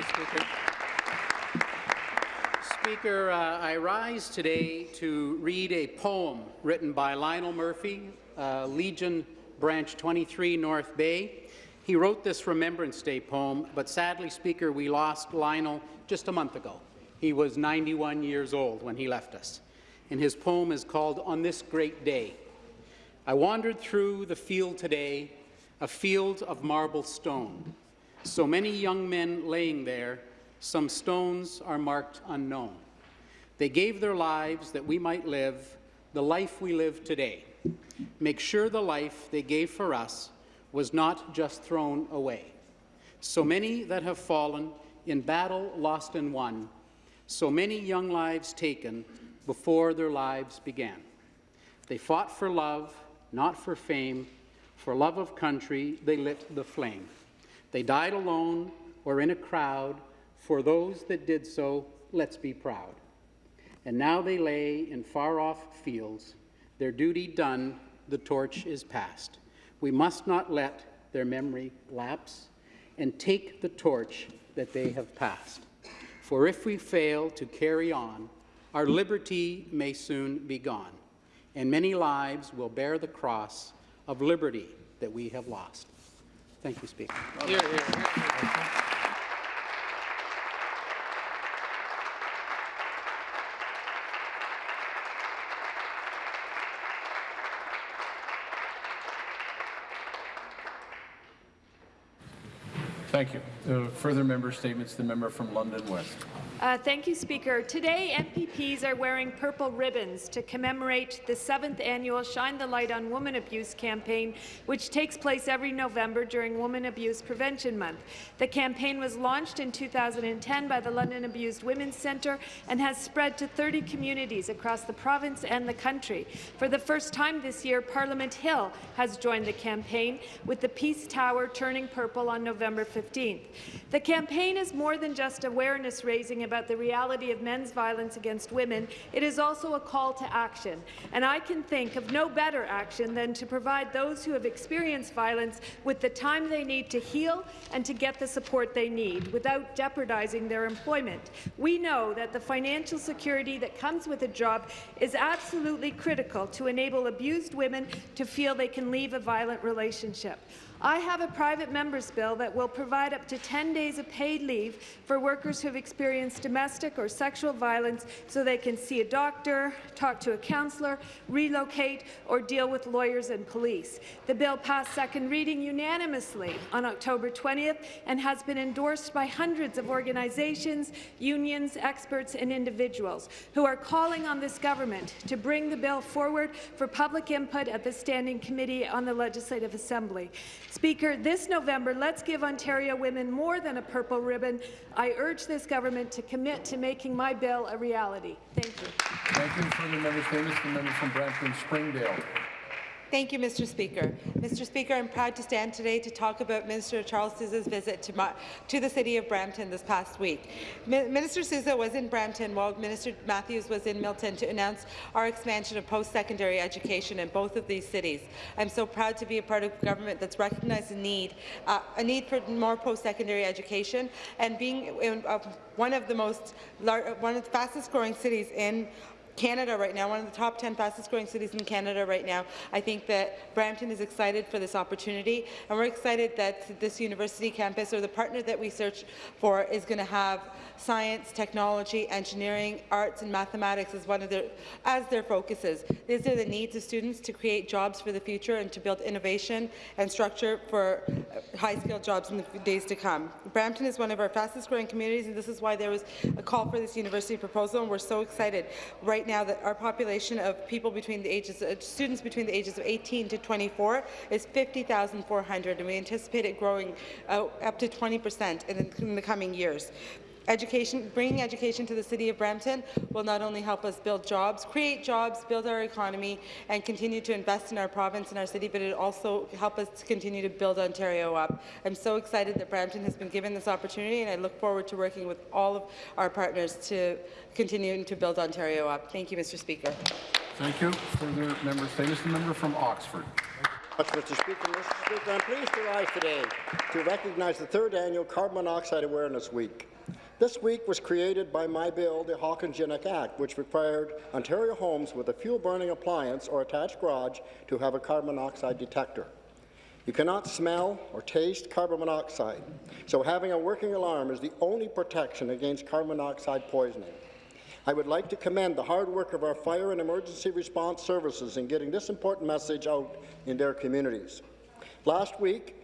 you, Speaker. Speaker, uh, I rise today to read a poem written by Lionel Murphy, uh, Legion Branch 23, North Bay. He wrote this Remembrance Day poem, but sadly, Speaker, we lost Lionel just a month ago. He was 91 years old when he left us, and his poem is called On This Great Day. I wandered through the field today, a field of marble stone. So many young men laying there, some stones are marked unknown. They gave their lives that we might live the life we live today. Make sure the life they gave for us was not just thrown away. So many that have fallen in battle lost and won, so many young lives taken before their lives began. They fought for love, not for fame. For love of country, they lit the flame. They died alone or in a crowd. For those that did so, let's be proud. And now they lay in far-off fields. Their duty done, the torch is passed. We must not let their memory lapse and take the torch that they have passed. For if we fail to carry on, our liberty may soon be gone, and many lives will bear the cross of liberty that we have lost. Thank you, Speaker. Hear, hear. Thank you. Uh, further member statements. The member from London West. Uh, thank you, Speaker. Today, MPPs are wearing purple ribbons to commemorate the seventh annual Shine the Light on Woman Abuse campaign, which takes place every November during Woman Abuse Prevention Month. The campaign was launched in 2010 by the London Abused Women's Centre and has spread to 30 communities across the province and the country. For the first time this year, Parliament Hill has joined the campaign, with the Peace Tower turning purple on November 15th. The campaign is more than just awareness raising about the reality of men's violence against women, it is also a call to action. And I can think of no better action than to provide those who have experienced violence with the time they need to heal and to get the support they need without jeopardizing their employment. We know that the financial security that comes with a job is absolutely critical to enable abused women to feel they can leave a violent relationship. I have a private member's bill that will provide up to 10 days of paid leave for workers who have experienced domestic or sexual violence so they can see a doctor, talk to a counsellor, relocate, or deal with lawyers and police. The bill passed second reading unanimously on October 20th and has been endorsed by hundreds of organizations, unions, experts and individuals who are calling on this government to bring the bill forward for public input at the Standing Committee on the Legislative Assembly. Speaker, this November, let's give Ontario women more than a purple ribbon. I urge this government to commit to making my bill a reality. Thank you. Thank you. Member statements. The member from Brampton Springdale. Thank you, Mr. Speaker. Mr. Speaker, I'm proud to stand today to talk about Minister Charles Sousa's visit to, my, to the City of Brampton this past week. Mi Minister Sousa was in Brampton while Minister Matthews was in Milton to announce our expansion of post-secondary education in both of these cities. I'm so proud to be a part of a government that's recognized a need, uh, a need for more post-secondary education, and being in, uh, one of the most, one of the fastest-growing cities in Canada right now, one of the top 10 fastest growing cities in Canada right now. I think that Brampton is excited for this opportunity, and we're excited that this university campus, or the partner that we search for, is going to have science, technology, engineering, arts, and mathematics as one of their as their focuses. These are the needs of students to create jobs for the future and to build innovation and structure for high-skilled jobs in the days to come. Brampton is one of our fastest-growing communities, and this is why there was a call for this university proposal, and we're so excited right now that our population of people between the ages, students between the ages of 18 to 24 is 50,400, and we anticipate it growing uh, up to 20 percent in, in the coming years. Education, bringing education to the City of Brampton will not only help us build jobs, create jobs, build our economy, and continue to invest in our province and our city, but it also help us to continue to build Ontario up. I'm so excited that Brampton has been given this opportunity, and I look forward to working with all of our partners to continue to build Ontario up. Thank you, Mr. Speaker. Thank you. Further member statements. The member from Oxford. Mr. Speaker. Mr. Speaker, I'm pleased to rise today to recognize the third annual Carbon Monoxide Awareness Week. This week was created by my bill, the Hawkins-Gignac Act, which required Ontario homes with a fuel-burning appliance or attached garage to have a carbon monoxide detector. You cannot smell or taste carbon monoxide, so having a working alarm is the only protection against carbon monoxide poisoning. I would like to commend the hard work of our fire and emergency response services in getting this important message out in their communities. Last week,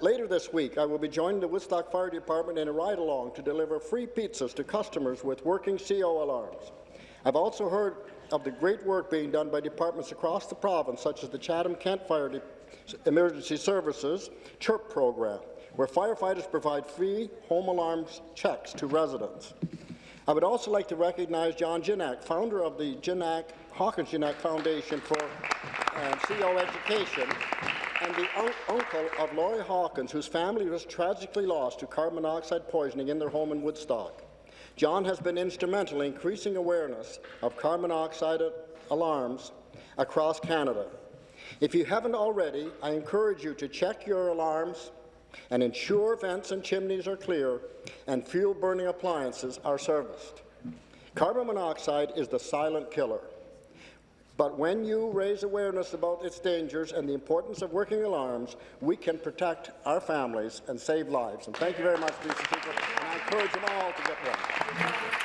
later this week, I will be joining the Woodstock Fire Department in a ride-along to deliver free pizzas to customers with working CO alarms. I've also heard of the great work being done by departments across the province, such as the Chatham-Kent Fire De Emergency Services CHIRP program, where firefighters provide free home alarms checks to residents. I would also like to recognize John Gignac, founder of the Gignac, Hawkins Gignac Foundation for uh, CO Education, and the un uncle of Laurie Hawkins, whose family was tragically lost to carbon monoxide poisoning in their home in Woodstock. John has been instrumental in increasing awareness of carbon monoxide alarms across Canada. If you haven't already, I encourage you to check your alarms and ensure vents and chimneys are clear and fuel-burning appliances are serviced. Carbon monoxide is the silent killer. But when you raise awareness about its dangers and the importance of working alarms, we can protect our families and save lives. And thank you very much, Mr. Speaker, and I encourage them all to get one.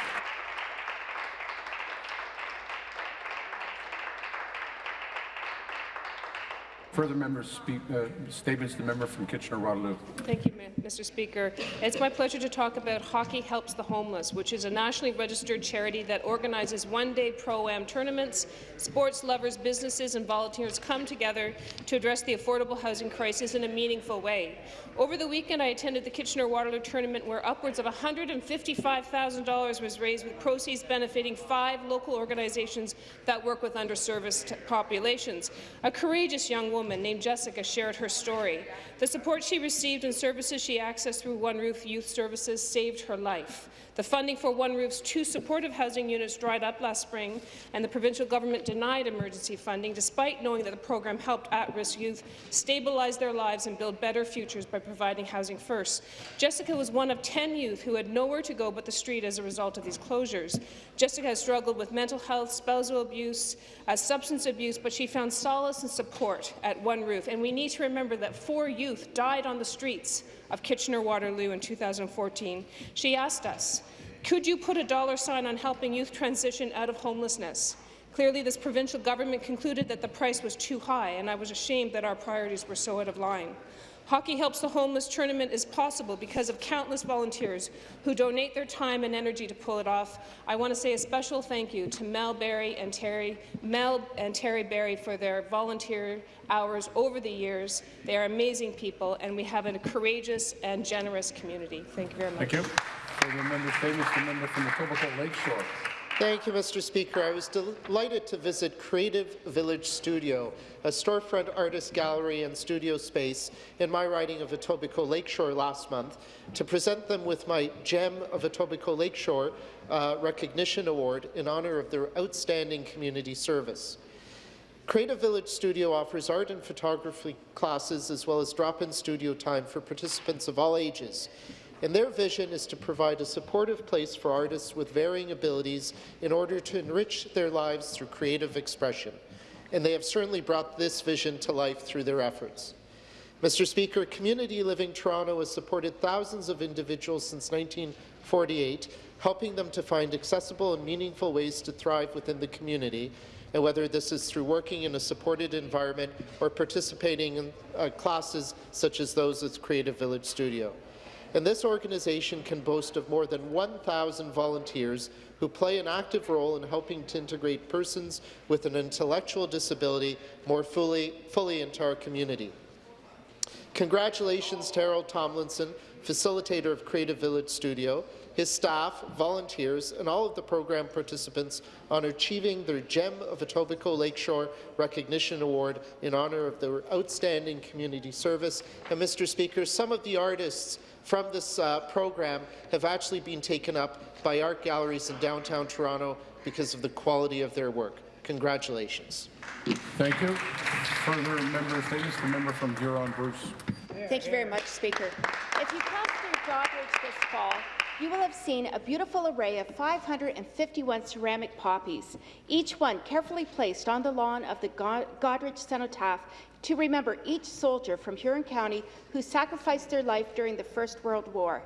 Further members speak, uh, statements. The member from Kitchener-Waterloo. Thank you, Mr. Speaker. It's my pleasure to talk about Hockey Helps the Homeless, which is a nationally registered charity that organizes one-day pro-am tournaments. Sports lovers, businesses, and volunteers come together to address the affordable housing crisis in a meaningful way. Over the weekend, I attended the Kitchener-Waterloo tournament, where upwards of $155,000 was raised, with proceeds benefiting five local organizations that work with underserviced populations. A courageous young woman woman named Jessica shared her story. The support she received and services she accessed through One Roof Youth Services saved her life. The funding for One Roof's two supportive housing units dried up last spring, and the provincial government denied emergency funding, despite knowing that the program helped at-risk youth stabilize their lives and build better futures by providing housing first. Jessica was one of 10 youth who had nowhere to go but the street as a result of these closures. Jessica has struggled with mental health, spousal abuse, uh, substance abuse, but she found solace and support at One Roof. And we need to remember that four youth died on the streets of Kitchener-Waterloo in 2014. She asked us, could you put a dollar sign on helping youth transition out of homelessness? Clearly, this provincial government concluded that the price was too high, and I was ashamed that our priorities were so out of line. Hockey Helps the Homeless tournament is possible because of countless volunteers who donate their time and energy to pull it off. I want to say a special thank you to Mel Barry and Terry, Mel and Terry Barry for their volunteer hours over the years. They are amazing people, and we have a courageous and generous community. Thank you very much. Thank you. Member. The member from the Lakeshore. Thank you, Mr. Speaker. I was delighted to visit Creative Village Studio, a storefront artist gallery and studio space in my riding of Etobicoke Lakeshore last month, to present them with my Gem of Etobicoke Lakeshore uh, Recognition Award in honour of their outstanding community service. Creative Village Studio offers art and photography classes as well as drop-in studio time for participants of all ages and their vision is to provide a supportive place for artists with varying abilities in order to enrich their lives through creative expression. And they have certainly brought this vision to life through their efforts. Mr. Speaker, Community Living Toronto has supported thousands of individuals since 1948, helping them to find accessible and meaningful ways to thrive within the community, and whether this is through working in a supported environment or participating in uh, classes such as those at Creative Village Studio and this organization can boast of more than 1,000 volunteers who play an active role in helping to integrate persons with an intellectual disability more fully, fully into our community. Congratulations to Harold Tomlinson, facilitator of Creative Village Studio, his staff, volunteers, and all of the program participants on achieving their Gem of Etobicoke Lakeshore Recognition Award in honour of their outstanding community service. And Mr. Speaker, some of the artists from this uh, program have actually been taken up by art galleries in downtown Toronto because of the quality of their work. Congratulations. Thank you. Further member statements, the member from Huron-Bruce. Thank you very much, Speaker. If you pass through Goderich this fall, you will have seen a beautiful array of 551 ceramic poppies, each one carefully placed on the lawn of the Goderich Cenotaph to remember each soldier from Huron County who sacrificed their life during the First World War.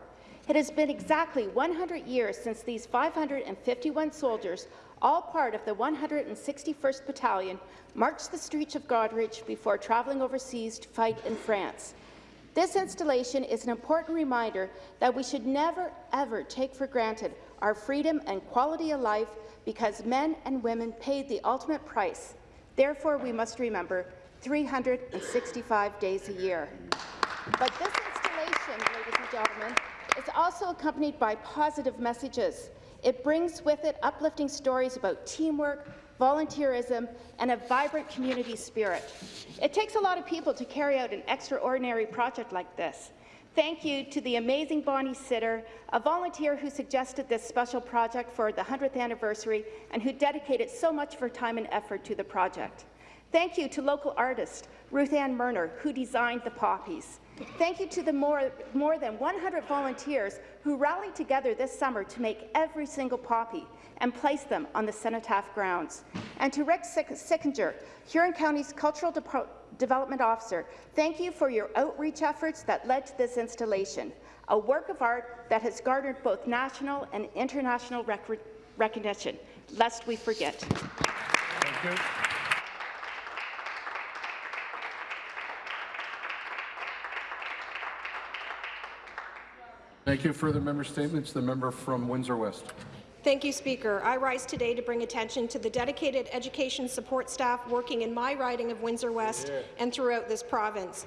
It has been exactly 100 years since these 551 soldiers, all part of the 161st Battalion, marched the streets of Goderich before travelling overseas to fight in France. This installation is an important reminder that we should never, ever take for granted our freedom and quality of life because men and women paid the ultimate price. Therefore, we must remember 365 days a year. But this installation, ladies and gentlemen, is also accompanied by positive messages. It brings with it uplifting stories about teamwork, volunteerism, and a vibrant community spirit. It takes a lot of people to carry out an extraordinary project like this. Thank you to the amazing Bonnie Sitter, a volunteer who suggested this special project for the 100th anniversary and who dedicated so much of her time and effort to the project. Thank you to local artist Ruth Ann Murner, who designed the poppies. Thank you to the more, more than 100 volunteers who rallied together this summer to make every single poppy and place them on the Cenotaph grounds. And to Rick Sickinger, Huron County's Cultural De Development Officer, thank you for your outreach efforts that led to this installation, a work of art that has garnered both national and international rec recognition, lest we forget. Thank you. Thank you. Further member statements. The member from Windsor West. Thank you, Speaker. I rise today to bring attention to the dedicated education support staff working in my riding of Windsor West yeah. and throughout this province.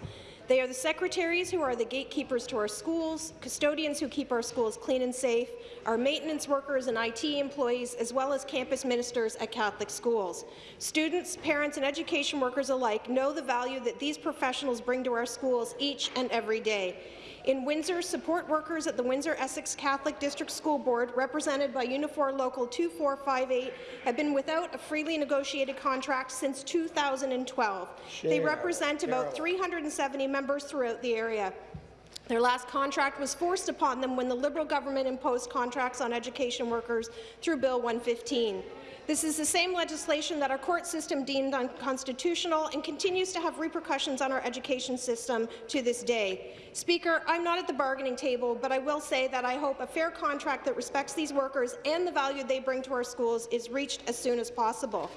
They are the secretaries who are the gatekeepers to our schools, custodians who keep our schools clean and safe, our maintenance workers and IT employees, as well as campus ministers at Catholic schools. Students, parents and education workers alike know the value that these professionals bring to our schools each and every day. In Windsor, support workers at the Windsor-Essex Catholic District School Board, represented by Unifor Local 2458, have been without a freely negotiated contract since 2012. Share. They represent about 370 members throughout the area. Their last contract was forced upon them when the Liberal government imposed contracts on education workers through Bill 115. This is the same legislation that our court system deemed unconstitutional and continues to have repercussions on our education system to this day. Speaker, I'm not at the bargaining table, but I will say that I hope a fair contract that respects these workers and the value they bring to our schools is reached as soon as possible.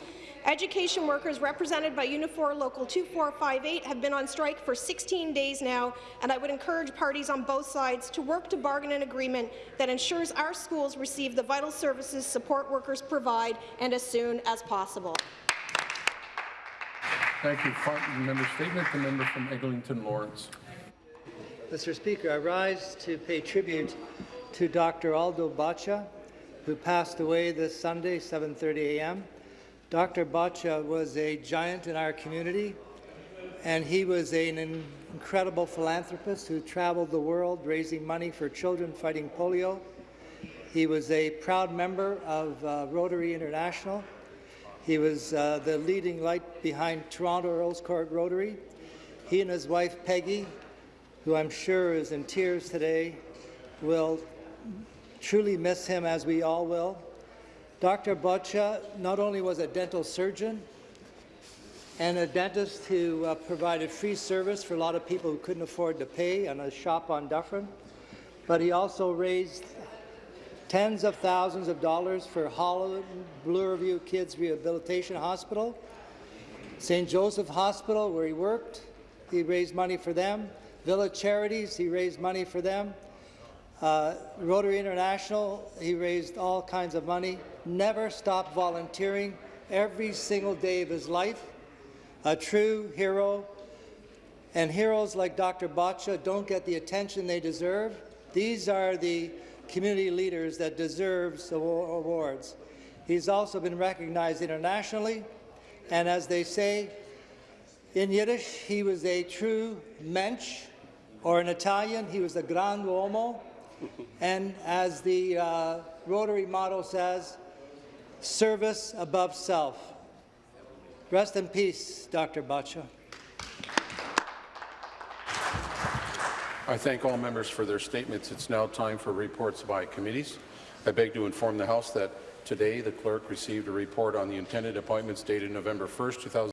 Education workers represented by Unifor Local 2458 have been on strike for 16 days now, and I would encourage parties on both sides to work to bargain an agreement that ensures our schools receive the vital services support workers provide and as soon as possible. Thank you. Member statement. The member from Eglinton Lawrence. Mr. Speaker, I rise to pay tribute to Dr. Aldo Baccia, who passed away this Sunday, 7.30 a.m. Dr. Baccia was a giant in our community, and he was an incredible philanthropist who traveled the world raising money for children fighting polio. He was a proud member of uh, Rotary International. He was uh, the leading light behind Toronto Earls Court Rotary. He and his wife Peggy, who I'm sure is in tears today, will truly miss him as we all will. Dr. Baccia not only was a dental surgeon and a dentist who uh, provided free service for a lot of people who couldn't afford to pay on a shop on Dufferin, but he also raised tens of thousands of dollars for Holland Bloorview Kids Rehabilitation Hospital, St. Joseph Hospital, where he worked, he raised money for them. Village Charities, he raised money for them. Uh, Rotary International, he raised all kinds of money, never stopped volunteering every single day of his life. A true hero. And heroes like Dr. Baccia don't get the attention they deserve. These are the community leaders that deserves awards. He's also been recognized internationally, and as they say in Yiddish, he was a true mensch, or in Italian, he was a grand uomo, and as the uh, Rotary motto says, service above self. Rest in peace, Dr. Baccia. I thank all members for their statements. It's now time for reports by committees. I beg to inform the House that today the clerk received a report on the intended appointments dated November 1st, 2000.